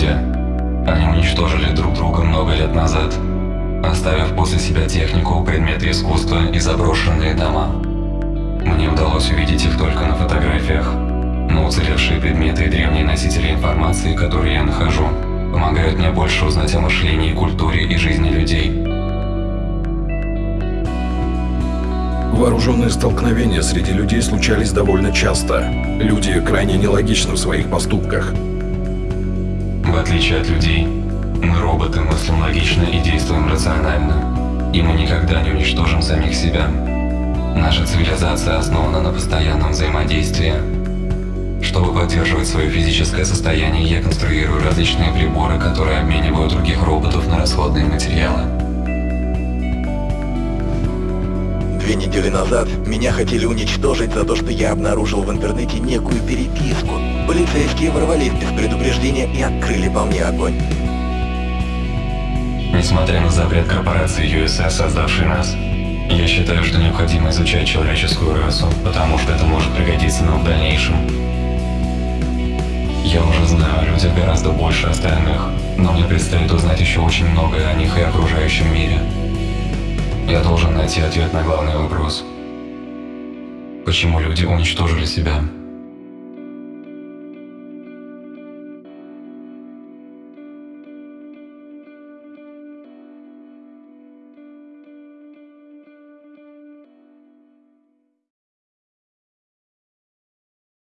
люди. Они уничтожили друг друга много лет назад, оставив после себя технику, предметы искусства и заброшенные дома. Мне удалось увидеть их только на фотографиях, но уцелевшие предметы и древние носители информации, которые я нахожу, помогают мне больше узнать о мышлении, культуре и жизни людей. Вооруженные столкновения среди людей случались довольно часто. Люди крайне нелогичны в своих поступках. В отличие от людей, мы роботы мыслим логично и действуем рационально. И мы никогда не уничтожим самих себя. Наша цивилизация основана на постоянном взаимодействии. Чтобы поддерживать свое физическое состояние, я конструирую различные приборы, которые обменивают других роботов на расходные материалы. Две недели назад меня хотели уничтожить за то, что я обнаружил в интернете некую переписку. Полицейские ворвались без предупреждения и открыли по мне огонь. Несмотря на запрет корпорации USS, создавшей нас, я считаю, что необходимо изучать человеческую расу, потому что это может пригодиться нам в дальнейшем. Я уже знаю о людях гораздо больше остальных, но мне предстоит узнать еще очень многое о них и окружающем мире. Я должен найти ответ на главный вопрос. Почему люди уничтожили себя?